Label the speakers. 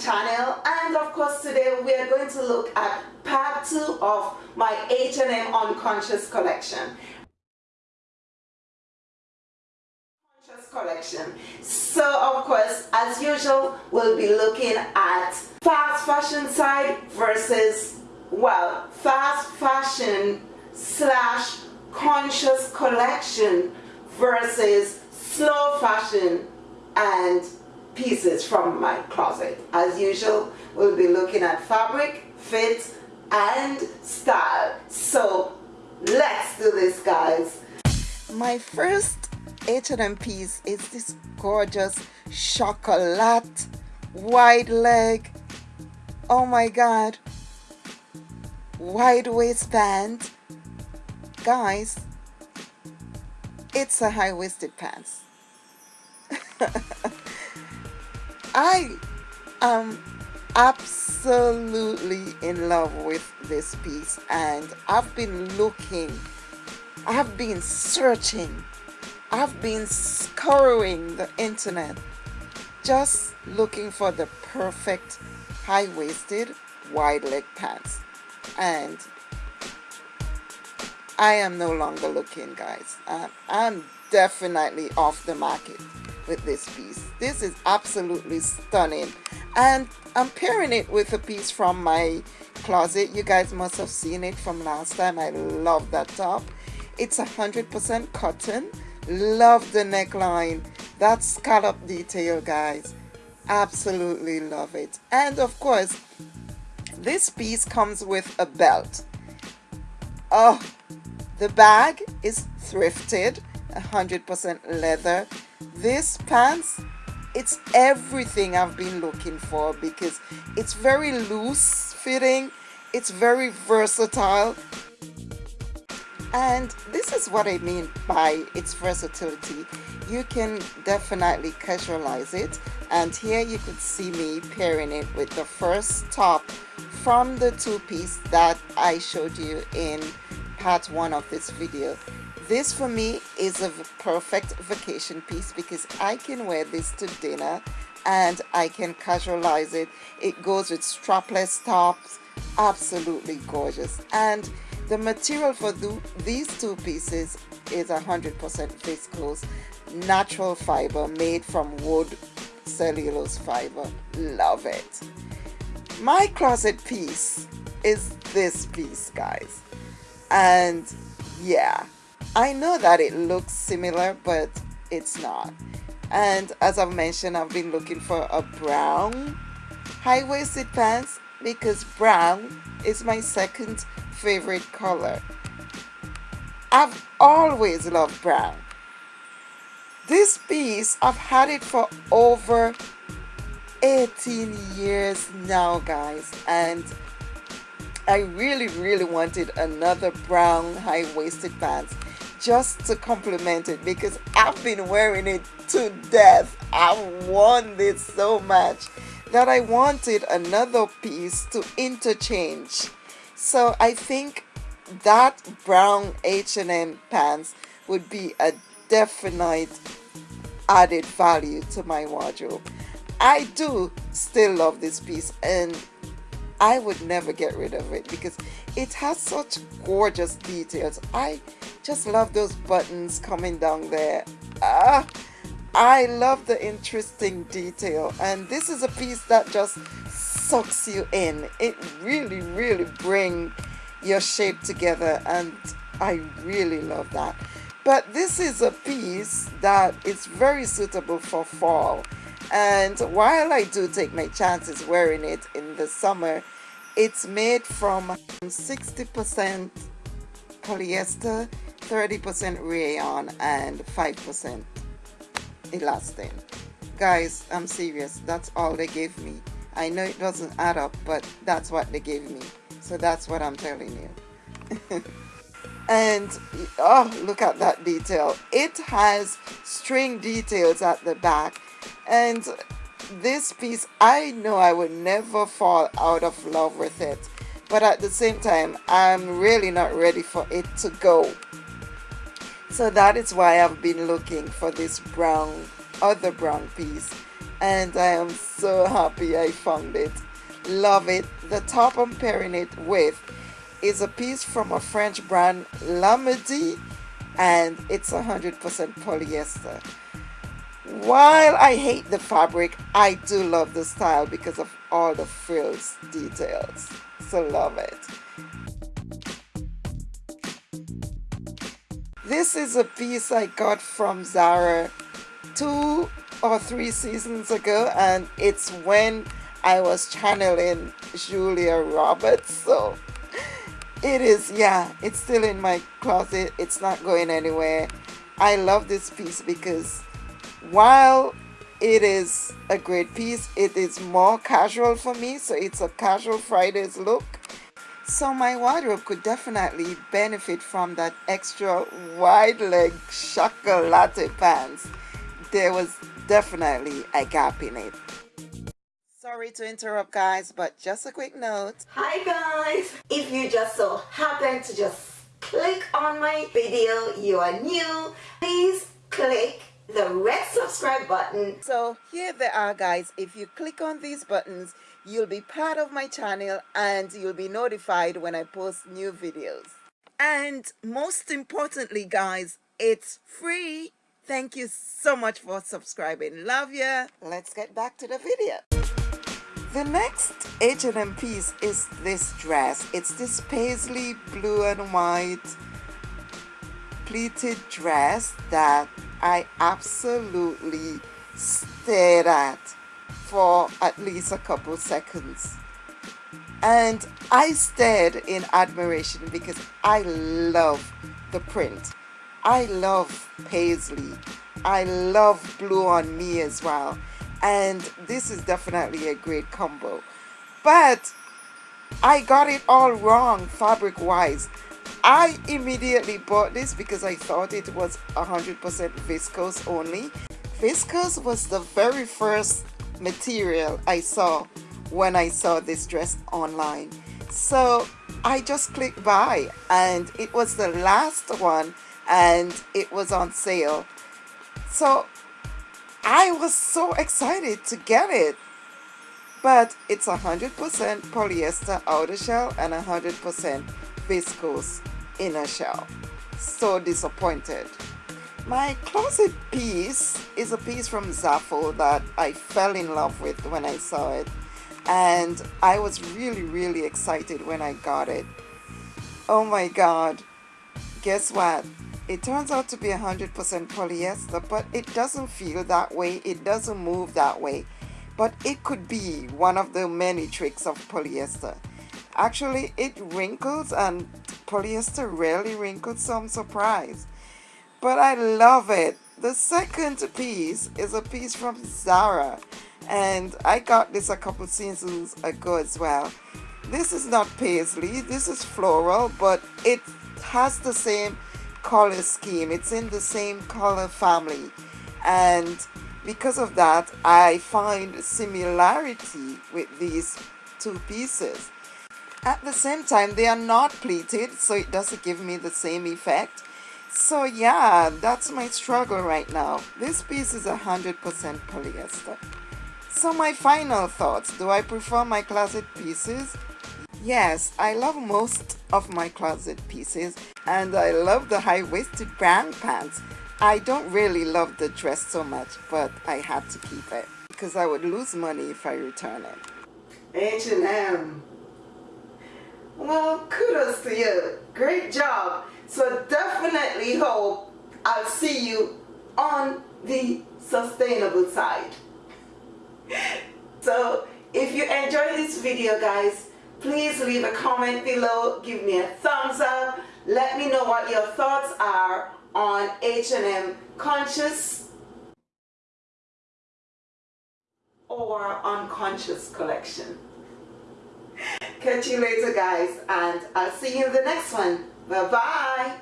Speaker 1: channel and of course today we are going to look at part two of my H&M Unconscious collection. collection so of course as usual we'll be looking at fast fashion side versus well fast fashion slash conscious collection versus slow fashion and pieces from my closet. As usual, we'll be looking at fabric, fit, and style. So let's do this, guys. My first H&M piece is this gorgeous chocolate wide leg. Oh my God. Wide waistband. Guys, it's a high-waisted pants. I am absolutely in love with this piece and I've been looking, I've been searching, I've been scouring the internet just looking for the perfect high-waisted wide leg pants. And I am no longer looking guys. I'm definitely off the market with this piece. This is absolutely stunning. And I'm pairing it with a piece from my closet. You guys must have seen it from last time. I love that top. It's 100% cotton. Love the neckline. That scallop detail, guys. Absolutely love it. And of course, this piece comes with a belt. Oh, the bag is thrifted, 100% leather this pants it's everything I've been looking for because it's very loose fitting it's very versatile. And this is what I mean by its versatility. You can definitely casualize it and here you could see me pairing it with the first top from the two-piece that I showed you in part one of this video this for me is a perfect vacation piece because I can wear this to dinner and I can casualize it. It goes with strapless tops, absolutely gorgeous. And the material for the, these two pieces is 100% viscose, natural fiber made from wood cellulose fiber. Love it. My closet piece is this piece, guys. And yeah, I know that it looks similar, but it's not. And as I've mentioned, I've been looking for a brown high-waisted pants because brown is my second favorite color. I've always loved brown. This piece, I've had it for over 18 years now, guys. And I really, really wanted another brown high-waisted pants just to compliment it because I've been wearing it to death. I want this so much that I wanted another piece to interchange. So I think that brown H&M pants would be a definite added value to my wardrobe. I do still love this piece and I would never get rid of it because it has such gorgeous details. I just love those buttons coming down there. Ah, I love the interesting detail and this is a piece that just sucks you in. It really, really bring your shape together and I really love that. But this is a piece that is very suitable for fall and while I do take my chances wearing it in the summer it's made from 60% polyester 30% rayon and 5% elastane guys I'm serious. That's all they gave me. I know it doesn't add up but that's what they gave me. So that's what I'm telling you. And oh look at that detail. It has string details at the back and this piece I know I would never fall out of love with it but at the same time I'm really not ready for it to go. So that is why I've been looking for this brown other brown piece and I am so happy I found it. Love it. The top I'm pairing it with is a piece from a French brand Lamedi and it's 100% polyester while I hate the fabric I do love the style because of all the frills details. So love it. This is a piece I got from Zara two or three seasons ago and it's when I was channeling Julia Roberts. So it is yeah it's still in my closet. It's not going anywhere. I love this piece because while it is a great piece it is more casual for me so it's a casual Fridays look so my wardrobe could definitely benefit from that extra wide leg chocolate pants there was definitely a gap in it Sorry to interrupt guys, but just a quick note.
Speaker 2: Hi guys! If you just so happen to just click on my video, you are new, please click the red subscribe button.
Speaker 1: So here they are guys, if you click on these buttons, you'll be part of my channel and you'll be notified when I post new videos. And most importantly guys, it's free. Thank you so much for subscribing. Love ya. Let's get back to the video. The next H&M piece is this dress. It's this paisley blue and white pleated dress that I absolutely stared at for at least a couple seconds. And I stared in admiration because I love the print. I love paisley. I love blue on me as well and this is definitely a great combo but I got it all wrong fabric wise I immediately bought this because I thought it was 100% viscose only. Viscose was the very first material I saw when I saw this dress online. So I just clicked buy and it was the last one and it was on sale. So I was so excited to get it. But it's 100% polyester outer shell and 100% viscose inner shell. So disappointed. My closet piece is a piece from Zaful that I fell in love with when I saw it. And I was really, really excited when I got it. Oh my God. Guess what? It turns out to be 100% polyester, but it doesn't feel that way. It doesn't move that way. But it could be one of the many tricks of polyester. Actually, it wrinkles and polyester rarely wrinkles, so I'm surprised. But I love it. The second piece is a piece from Zara. And I got this a couple seasons ago as well. This is not paisley, this is floral, but it has the same color scheme. It's in the same color family. And because of that, I find similarity with these two pieces. At the same time, they are not pleated, so it doesn't give me the same effect. So yeah, that's my struggle right now. This piece is 100% polyester. So my final thoughts, do I prefer my closet pieces? Yes, I love most of my closet pieces and I love the high-waisted brown pants. I don't really love the dress so much, but I had to keep it because I would lose money if I return it. H&M. Well, kudos to you. Great job. So definitely hope I'll see you on the sustainable side. So if you enjoyed this video guys, please leave a comment below give me a thumbs up let me know what your thoughts are on H&M conscious or unconscious collection catch you later guys and I'll see you in the next one. Bye bye